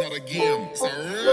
not a game, it's a.